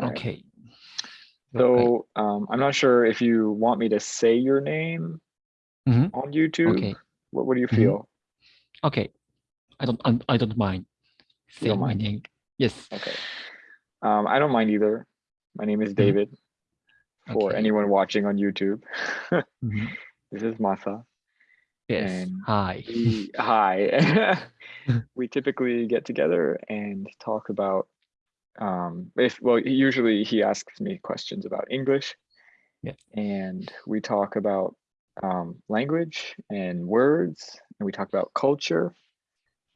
Okay. So um, I'm not sure if you want me to say your name Mhm. on YouTube. Okay. What, what do you Mhm. feel? Okay. I don't I, I don't mind saying my name. Yes. Okay. Um, I don't mind either. My name is David. For Mm-hmm. Okay. anyone watching on YouTube, Mhm. this is Masa. Yes. And Hi. We, hi. we typically get together and talk about um if well usually he asks me questions about english Yeah. and we talk about um language and words and we talk about culture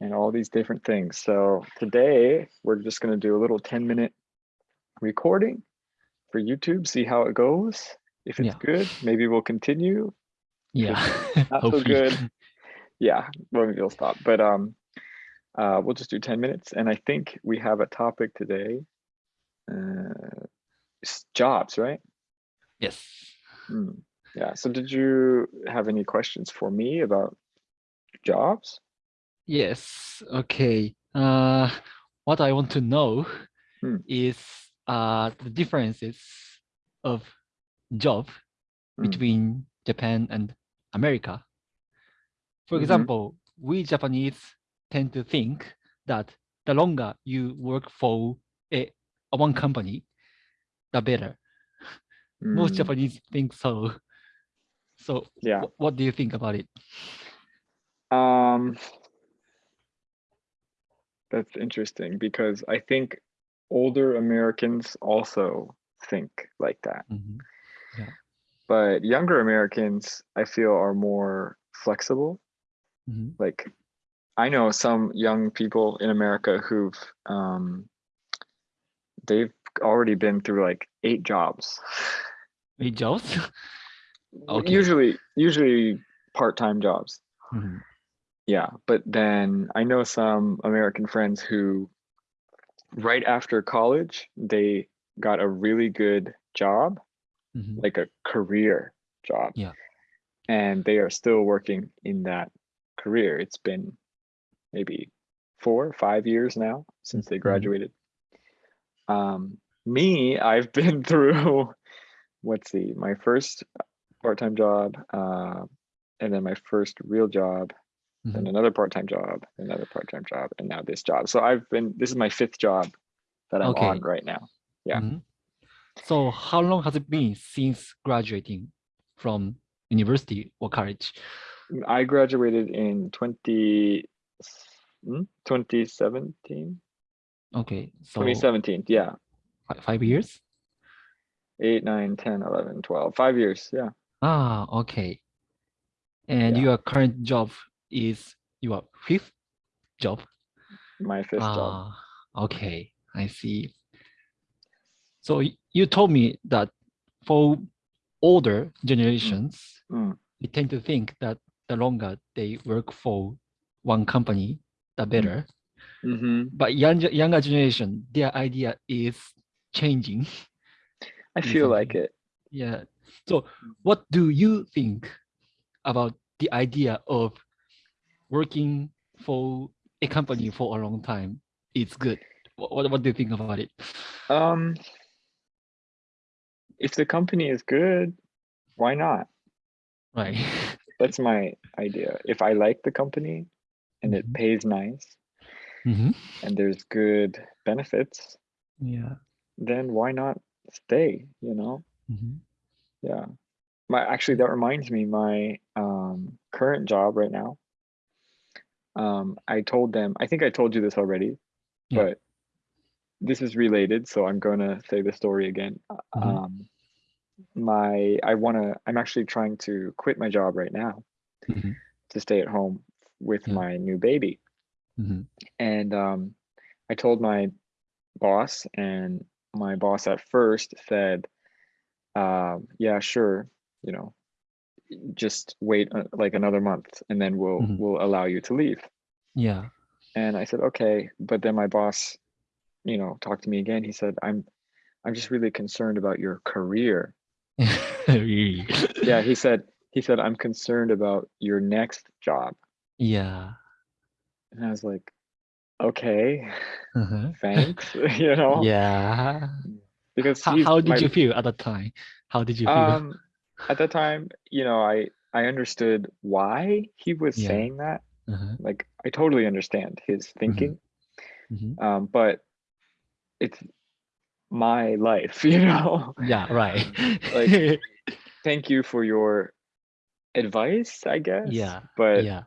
and all these different things so today we're just going to do a little 10 minute recording for youtube see how it goes if it's Yeah. good maybe we'll continue Yeah. not so good. yeah maybe we'll stop but um uh we'll just do 10 minutes and i think we have a topic today uh jobs right Yes. Hmm. yeah so did you have any questions for me about jobs Yes. Okay. Uh, what I want to know Hmm. is uh the differences of job Hmm. between Japan and America. For Mhm. example, we Japanese tend to think that the longer you work for a, a one company, the better. Most Hmm. Japanese think so. So yeah what do you think about it? um that's interesting because i think older americans also think like that Mhm. but younger americans i feel are more flexible Mhm. like I know some young people in America who've um they've already been through like eight jobs. Eight jobs? Okay. Usually usually part-time jobs. Mhm. Yeah, but then I know some American friends who right after college they got a really good job, Mhm. like a career job. Yeah. And they are still working in that career. It's been maybe four, five years now since they Mhm. graduated. Um, me, I've been through, let's see, my first part-time job, uh, and then my first real job, then Mhm. another part-time job, another part-time job, and now this job. So I've been, this is my fifth job that I'm on right now. Yeah. Mhm. So how long has it been since graduating from university or college? I graduated in 20, hmm, 2017, Okay, so 2017, yeah. five years? Eight, nine, 10, 11, 12, five years, yeah. Ah, okay. And Yeah. your current job is your fifth job? My fifth job. Ah, okay, I see. So you told me that for older generations, Mm. they tend to think that the longer they work for one company, the better. hmm But younger younger generation, their idea is changing. I feel like it. Yeah. So what do you think about the idea of working for a company for a long time? It's good. What, what, what do you think about it? Um, if the company is good, why not? Right. That's my idea. If I like the company and it Mhm. pays nice Mhm. and there's good benefits, Yeah. then why not stay, you know? Mhm. Yeah. My actually that reminds me my um current job right now. Um I told them, I think I told you this already, Yeah. but this is related, so I'm going to say the story again. Mhm. Um my I want to I'm actually trying to quit my job right now Mhm. to stay at home with Yeah. my new baby. Mhm. And um I told my boss and my boss at first said um yeah, sure, you know, just wait uh, like another month and then we'll Mhm. we'll allow you to leave. Yeah. And I said, okay. But then my boss, you know, talked to me again. He said, I'm I'm just really concerned about your career. Yeah, he said, he said, I'm concerned about your next job. Yeah. And I was like, okay, Uh-huh. thanks. you know, Yeah. because How, how did my- you feel at that time? How did you feel? Um, at that time, you know, I I understood why he was Yeah. saying that. Uh-huh, Like, I totally understand his thinking. mhm. Um, but it's my life, you know. Yeah, right. Like, Thank you for your advice, I guess. yeah, But yeah,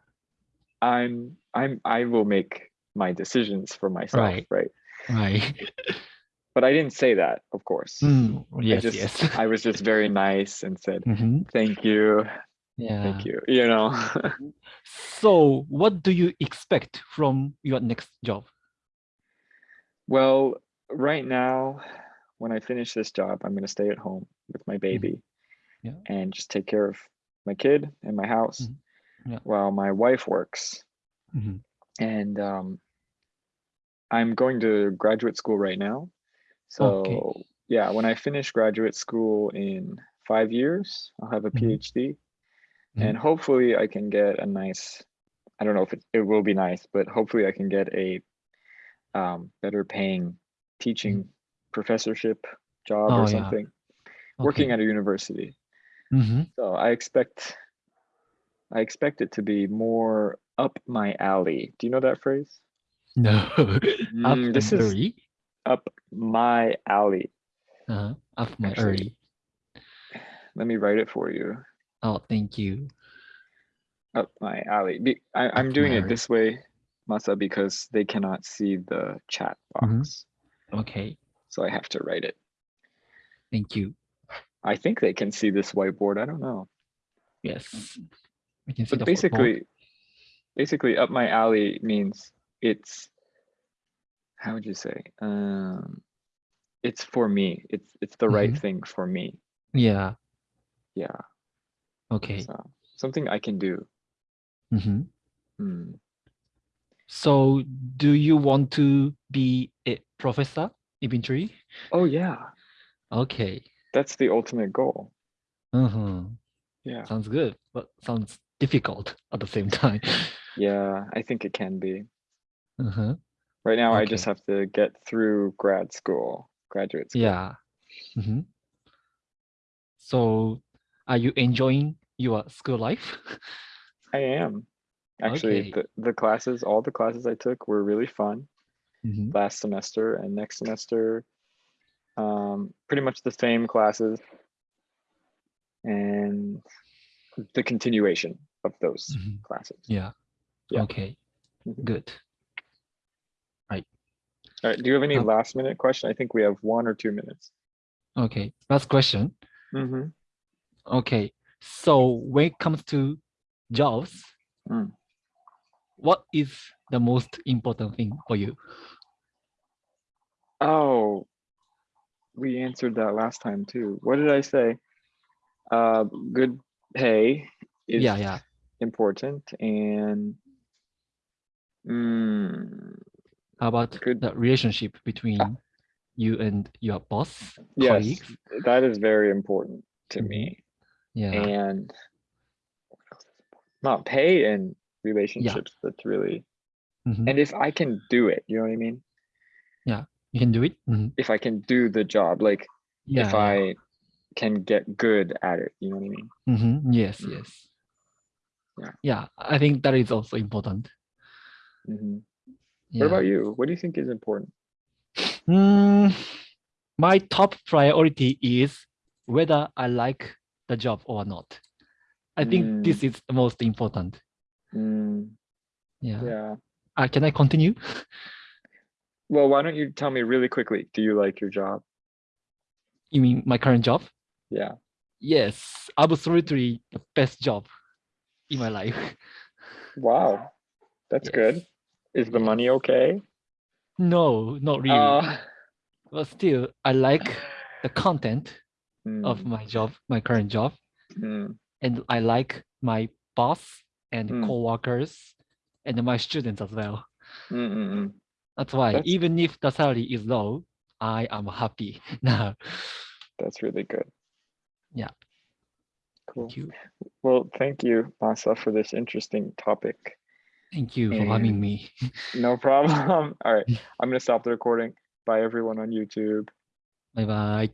I'm I'm I will make my decisions for myself, Right. right? right. But I didn't say that, of course. Mm, I yes, just yes. I was just very nice and said, Mhm, thank you, Yeah. thank you, you know. So, what do you expect from your next job? well, right now, when I finish this job, I'm gonna stay at home with my baby Mm-hmm. Yeah. and just take care of my kid and my house Mhm. Yeah. while my wife works. Mhm, And um, I'm going to graduate school right now. So Okay. yeah, when I finish graduate school in five years, I'll have a Mhm. PhD. And hopefully I can get a nice, I don't know if it, it will be nice, but hopefully I can get a um, better paying teaching professorship job Oh, or yeah. something, working at a university. Mhm. So I expect, I expect it to be more up my alley. Do you know that phrase? No. Up Mm, this is early. up my alley. Uh-huh. Up my Actually, early. Let me write it for you. Oh, thank you. Up my alley. Be, I, I'm Up doing it this way, Masa, because they cannot see the chat box. Okay. So I have to write it. Thank you. I think they can see this whiteboard. I don't know. Yes. We can see But the football. basically, basically up my alley means it's, how would you say? Um, it's for me. It's, it's the right Mhm. thing for me. Yeah. Yeah. Okay. So something I can do. Mhm. Hmm. So, do you want to be a professor eventually? Oh yeah, Okay. that's the ultimate goal. Uh-huh. Yeah. Sounds good, but sounds difficult at the same time. Yeah, I think it can be. Uh-huh. Right now, I just have to get through grad school, graduate school. Yeah. Mhm. So, are you enjoying your school life? I am. Actually, Okay. the, the classes, all the classes I took were really fun Mhm. last semester and next semester. Um, pretty much the same classes and the continuation of those Mhm. classes. Yeah. Yeah. Okay. Mhm. Good. All right, do you have any Um, last minute question? I think we have one or two minutes. Okay. Last question. Mm-hmm. Okay. So when it comes to jobs, Mm. what is the most important thing for you? Oh, we answered that last time too. What did I say? Uh, good pay is Yeah, yeah. important and mm, How about Good. the relationship between you and your boss, yes, colleagues? that is very important to me. Yeah. And what else is important? not pay and relationships. That's really Mhm. and if I can do it, you know what I mean? Yeah, you can do it. Mhm. If I can do the job, like Yeah. if yeah. I can get good at it, you know what I mean? Mhm. Yes, Mm. yes. Yeah. Yeah, I think that is also important. hmm Yeah. What about you? What do you think is important? Mm, my top priority is whether I like the job or not. I think this is the most important. Mm, Yeah. yeah. Uh, can I continue? Well, why don't you tell me really quickly? Do you like your job? You mean my current job? Yeah. Yes, absolutely the best job in my life. Wow. That's good. Is the money okay? No, not really. Uh, but still, I like the content of mm, my job, my current job, mm, and I like my boss and Mm. co-workers and my students as well. mm. That's why That's- even if the salary is low, I am happy now. That's really good. Yeah. Cool. Thank you. Well, thank you, Masa, for this interesting topic. Thank you for having me. No problem. All right. I'm going to stop the recording. Bye, everyone on YouTube. Bye bye.